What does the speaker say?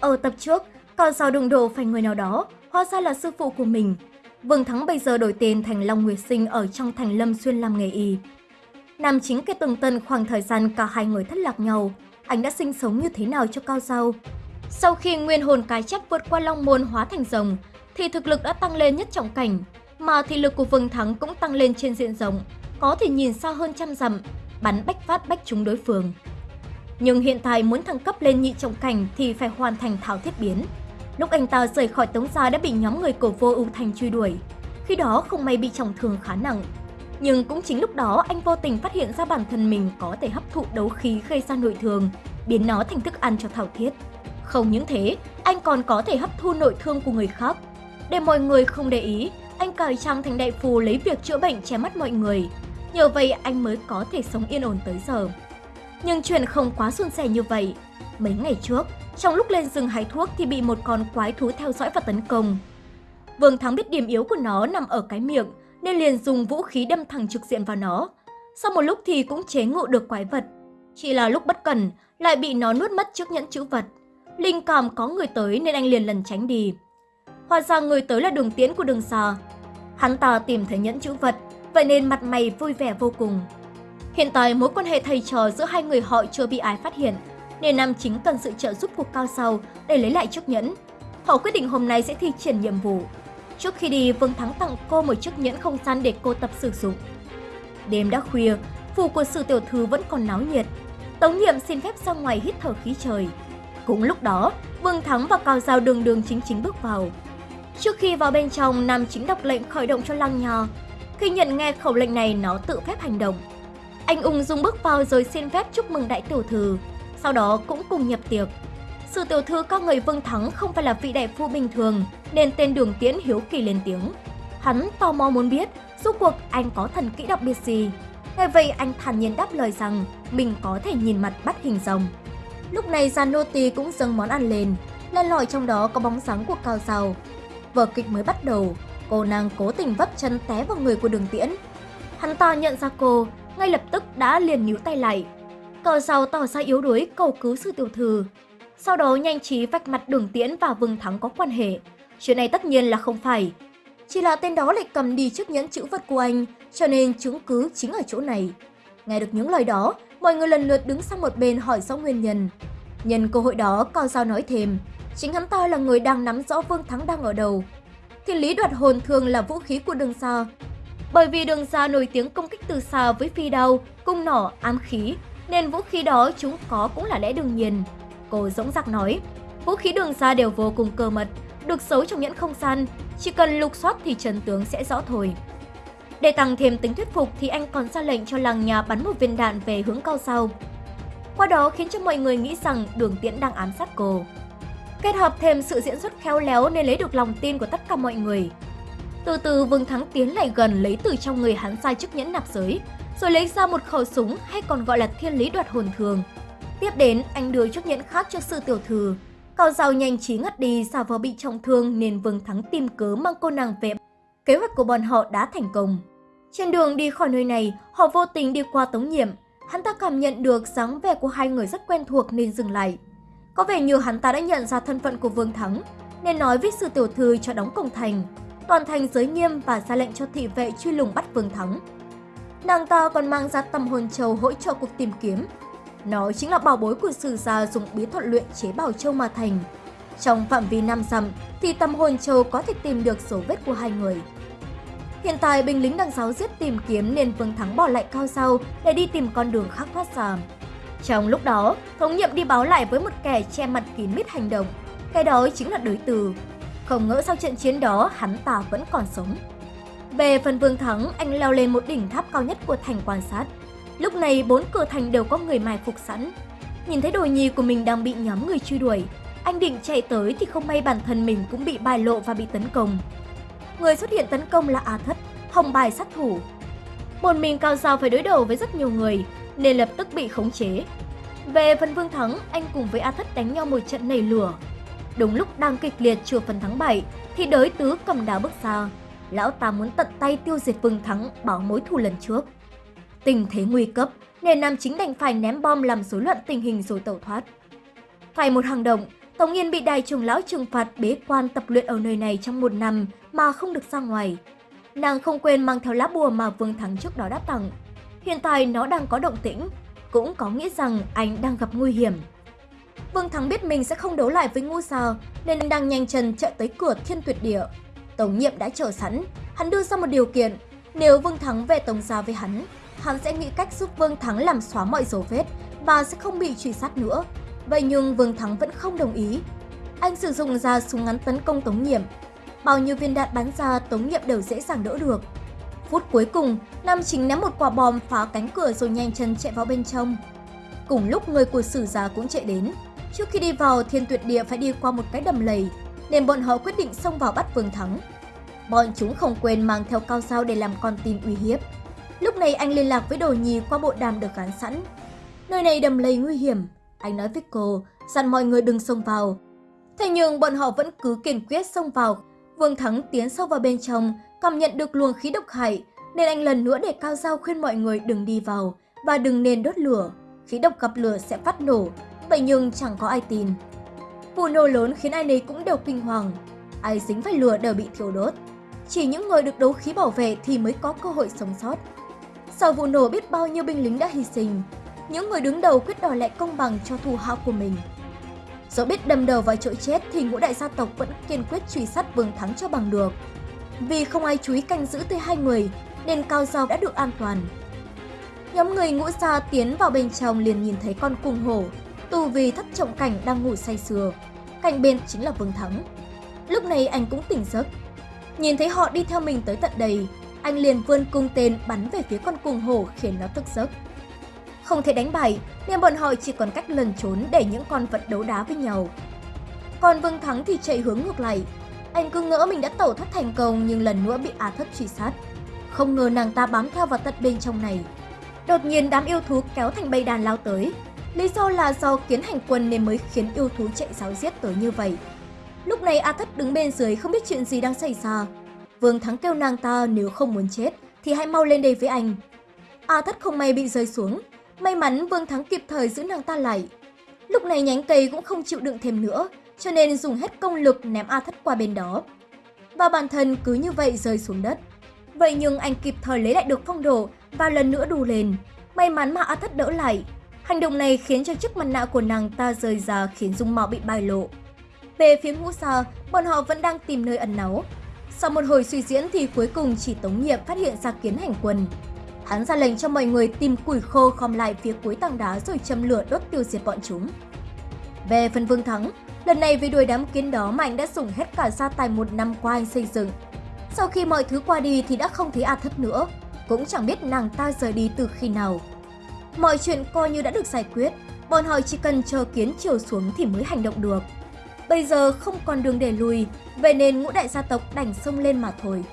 Ở tập trước, Cao sao đụng độ phải người nào đó, hóa ra là sư phụ của mình. Vương Thắng bây giờ đổi tên thành Long Nguyệt Sinh ở trong thành Lâm Xuyên làm nghề y. Nam chính kể tường tân khoảng thời gian cả hai người thất lạc nhau, anh đã sinh sống như thế nào cho Cao Giao. Sau khi nguyên hồn cái chấp vượt qua Long Môn hóa thành rồng, thì thực lực đã tăng lên nhất trọng cảnh, mà thị lực của Vương Thắng cũng tăng lên trên diện rộng, có thể nhìn xa hơn trăm dặm, bắn bách phát bách trúng đối phương. Nhưng hiện tại muốn thăng cấp lên nhị trọng cảnh thì phải hoàn thành thảo thiết biến. Lúc anh ta rời khỏi tống gia đã bị nhóm người cổ vô ưu thành truy đuổi. Khi đó không may bị trọng thương khá nặng. Nhưng cũng chính lúc đó anh vô tình phát hiện ra bản thân mình có thể hấp thụ đấu khí gây ra nội thương, biến nó thành thức ăn cho thảo thiết. Không những thế, anh còn có thể hấp thu nội thương của người khác. Để mọi người không để ý, anh cải trang thành đại phù lấy việc chữa bệnh che mắt mọi người. Nhờ vậy anh mới có thể sống yên ổn tới giờ. Nhưng chuyện không quá suôn sẻ như vậy. Mấy ngày trước, trong lúc lên rừng hái thuốc thì bị một con quái thú theo dõi và tấn công. Vương Thắng biết điểm yếu của nó nằm ở cái miệng, nên liền dùng vũ khí đâm thẳng trực diện vào nó. Sau một lúc thì cũng chế ngự được quái vật. Chỉ là lúc bất cẩn, lại bị nó nuốt mất chiếc nhẫn chữ vật. Linh cảm có người tới nên anh liền lần tránh đi. Hóa ra người tới là đường tiễn của đường xa. Hắn ta tìm thấy nhẫn chữ vật, vậy nên mặt mày vui vẻ vô cùng. Hiện tại mối quan hệ thầy trò giữa hai người họ chưa bị ai phát hiện, nên nam chính cần sự trợ giúp của Cao Sau để lấy lại chiếc nhẫn. Họ quyết định hôm nay sẽ thi triển nhiệm vụ. Trước khi đi, Vương Thắng tặng cô một chiếc nhẫn không gian để cô tập sử dụng. Đêm đã khuya, phủ của sự tiểu thư vẫn còn náo nhiệt. Tống nhiệm xin phép ra ngoài hít thở khí trời. Cũng lúc đó, Vương Thắng và Cao Giao đường đường chính chính bước vào. Trước khi vào bên trong, nam chính đọc lệnh khởi động cho lăng nho. Khi nhận nghe khẩu lệnh này, nó tự phép hành động. Anh ung dung bước vào rồi xin phép chúc mừng đại tiểu thư, sau đó cũng cùng nhập tiệc. Sự tiểu thư các người Vương Thắng không phải là vị đại phu bình thường, nên tên đường tiễn hiếu kỳ lên tiếng. Hắn tò mò muốn biết, rốt cuộc anh có thần kỹ đặc biệt gì. Ngay vậy anh thản nhiên đáp lời rằng mình có thể nhìn mặt bắt hình rồng. Lúc này gian nô Tì cũng dâng món ăn lên, lên lỏi trong đó có bóng dáng của cao giàu. Vở kịch mới bắt đầu, cô nàng cố tình vấp chân té vào người của đường tiễn. Hắn ta nhận ra cô, ngay lập tức đã liền níu tay lại. Cờ giàu tỏ ra yếu đuối cầu cứu sư tiểu thư. Sau đó nhanh trí vạch mặt đường tiễn và Vương Thắng có quan hệ. Chuyện này tất nhiên là không phải. Chỉ là tên đó lại cầm đi chiếc nhẫn chữ vật của anh, cho nên chứng cứ chính ở chỗ này. Nghe được những lời đó, mọi người lần lượt đứng sang một bên hỏi rõ nguyên nhân. Nhân cơ hội đó, Cao Giao nói thêm, chính hắn ta là người đang nắm rõ Vương Thắng đang ở đầu. Thiên lý đoạt hồn thường là vũ khí của đường xa, bởi vì đường xa nổi tiếng công kích từ xa với phi đao, cung nỏ, ám khí, nên vũ khí đó chúng có cũng là lẽ đương nhiên. Cô dõng dạc nói, vũ khí đường xa đều vô cùng cơ mật, được giấu trong nhẫn không gian, chỉ cần lục soát thì trần tướng sẽ rõ thôi. Để tăng thêm tính thuyết phục thì anh còn ra lệnh cho làng nhà bắn một viên đạn về hướng cao sau. Qua đó khiến cho mọi người nghĩ rằng đường tiễn đang ám sát cô. Kết hợp thêm sự diễn xuất khéo léo nên lấy được lòng tin của tất cả mọi người. Từ từ Vương Thắng tiến lại gần lấy từ trong người hắn sai chiếc nhẫn nạp giới, rồi lấy ra một khẩu súng hay còn gọi là thiên lý đoạt hồn thường. Tiếp đến, anh đưa chiếc nhẫn khác cho sư tiểu thư. Cao Giao nhanh trí ngất đi xà vờ bị trọng thương nên Vương Thắng tìm cớ mang cô nàng về. Kế hoạch của bọn họ đã thành công. Trên đường đi khỏi nơi này, họ vô tình đi qua tống nhiệm. Hắn ta cảm nhận được dáng vẻ của hai người rất quen thuộc nên dừng lại. Có vẻ như hắn ta đã nhận ra thân phận của Vương Thắng, nên nói với sư tiểu thư cho đóng cổng thành toàn thành giới nghiêm và ra lệnh cho thị vệ truy lùng bắt Vương Thắng. Nàng ta còn mang ra tâm hồn châu hỗ trợ cuộc tìm kiếm. Nó chính là bảo bối của sử gia dùng bí thuật luyện chế bảo châu mà thành. Trong phạm vi năm dặm thì tâm hồn châu có thể tìm được dấu vết của hai người. Hiện tại binh lính đang giáo giết tìm kiếm nên Vương Thắng bỏ lại cao sau để đi tìm con đường khác thoát ra. Trong lúc đó, thống nhiệm đi báo lại với một kẻ che mặt kín mít hành động. Cái đó chính là đối từ không ngỡ sau trận chiến đó hắn ta vẫn còn sống. Về phần Vương Thắng, anh leo lên một đỉnh tháp cao nhất của thành quan sát. Lúc này bốn cửa thành đều có người mai phục sẵn. Nhìn thấy đồ nhi của mình đang bị nhóm người truy đuổi, anh định chạy tới thì không may bản thân mình cũng bị bài lộ và bị tấn công. Người xuất hiện tấn công là A Thất, hồng bài sát thủ. Một mình Cao sao phải đối đầu với rất nhiều người, nên lập tức bị khống chế. Về phần Vương Thắng, anh cùng với A Thất đánh nhau một trận nảy lửa, Đúng lúc đang kịch liệt chưa phần thắng 7 thì đới tứ cầm đá bước ra. Lão ta muốn tận tay tiêu diệt Vương Thắng báo mối thù lần trước. Tình thế nguy cấp nên nam chính đành phải ném bom làm rối loạn tình hình rồi tẩu thoát. Phải một hành động, Tống Yên bị đại trưởng lão trừng phạt bế quan tập luyện ở nơi này trong một năm mà không được ra ngoài. Nàng không quên mang theo lá bùa mà Vương Thắng trước đó đã tặng. Hiện tại nó đang có động tĩnh, cũng có nghĩa rằng anh đang gặp nguy hiểm. Vương Thắng biết mình sẽ không đấu lại với Ngũ Sao nên đang nhanh chân chạy tới cửa thiên tuyệt địa. Tống nhiệm đã chờ sẵn, hắn đưa ra một điều kiện, nếu Vương Thắng về Tống Gia với hắn, hắn sẽ nghĩ cách giúp Vương Thắng làm xóa mọi dấu vết và sẽ không bị truy sát nữa. Vậy nhưng Vương Thắng vẫn không đồng ý. Anh sử dụng ra súng ngắn tấn công Tống Nhiệm. Bao nhiêu viên đạn bắn ra Tống Nhiệm đều dễ dàng đỡ được. Phút cuối cùng, Nam Chính ném một quả bom phá cánh cửa rồi nhanh chân chạy vào bên trong. Cùng lúc người của sử gia cũng chạy đến. Trước khi đi vào, thiên tuyệt địa phải đi qua một cái đầm lầy, nên bọn họ quyết định xông vào bắt Vương Thắng. Bọn chúng không quên mang theo cao dao để làm con tin uy hiếp. Lúc này anh liên lạc với đồ nhì qua bộ đàm được gắn sẵn. Nơi này đầm lầy nguy hiểm, anh nói với cô, dặn mọi người đừng xông vào. Thế nhưng bọn họ vẫn cứ kiên quyết xông vào. Vương Thắng tiến sâu vào bên trong, cảm nhận được luồng khí độc hại, nên anh lần nữa để cao dao khuyên mọi người đừng đi vào và đừng nên đốt lửa. Khí độc gặp lửa sẽ phát nổ, vậy nhưng chẳng có ai tin. Vụ nổ lớn khiến ai nấy cũng đều kinh hoàng. Ai dính phải lửa đều bị thiêu đốt. Chỉ những người được đấu khí bảo vệ thì mới có cơ hội sống sót. Sau vụ nổ biết bao nhiêu binh lính đã hy sinh, những người đứng đầu quyết đòi lại công bằng cho thù hạ của mình. Dẫu biết đâm đầu vào chỗ chết thì ngũ đại gia tộc vẫn kiên quyết truy sát Vương Thắng cho bằng được. Vì không ai chú ý canh giữ tới hai người nên Cao Giao đã được an toàn. Nhóm người ngũ gia tiến vào bên trong liền nhìn thấy con cung hổ, tù vì thất trọng cảnh đang ngủ say sưa. Cạnh bên chính là Vương Thắng. Lúc này anh cũng tỉnh giấc. Nhìn thấy họ đi theo mình tới tận đây, anh liền vươn cung tên bắn về phía con cung hổ khiến nó thức giấc. Không thể đánh bại nên bọn họ chỉ còn cách lần trốn để những con vật đấu đá với nhau. Còn Vương Thắng thì chạy hướng ngược lại. Anh cứ ngỡ mình đã tẩu thoát thành công nhưng lần nữa bị Á Thất truy sát. Không ngờ nàng ta bám theo vào tận bên trong này. Đột nhiên đám yêu thú kéo thành bầy đàn lao tới. Lý do là do kiến hành quân nên mới khiến yêu thú chạy giáo giết tới như vậy. Lúc này A Thất đứng bên dưới không biết chuyện gì đang xảy ra. Vương Thắng kêu nàng ta nếu không muốn chết thì hãy mau lên đây với anh. A Thất không may bị rơi xuống, May mắn Vương Thắng kịp thời giữ nàng ta lại. Lúc này nhánh cây cũng không chịu đựng thêm nữa, cho nên dùng hết công lực ném A Thất qua bên đó. Và bản thân cứ như vậy rơi xuống đất. Vậy nhưng anh kịp thời lấy lại được phong độ và lần nữa đù lên. May mắn mà A Thất đỡ lại. Hành động này khiến cho chiếc mặt nạ của nàng ta rơi ra khiến dung mạo bị bại lộ. Về phía ngũ xa, bọn họ vẫn đang tìm nơi ẩn náu. Sau một hồi suy diễn thì cuối cùng chỉ Tống Nhiệm phát hiện ra kiến hành quân. Hắn ra lệnh cho mọi người tìm củi khô khom lại phía cuối tảng đá rồi châm lửa đốt tiêu diệt bọn chúng. Về phần Vương Thắng, lần này vì đuổi đám kiến đó mà anh đã dùng hết cả gia tài một năm qua anh xây dựng. Sau khi mọi thứ qua đi thì đã không thấy A Thất nữa, cũng chẳng biết nàng ta rời đi từ khi nào. Mọi chuyện coi như đã được giải quyết, bọn họ chỉ cần chờ kiến chiều xuống thì mới hành động được. Bây giờ không còn đường để lùi, vậy nên ngũ đại gia tộc đành xông lên mà thôi.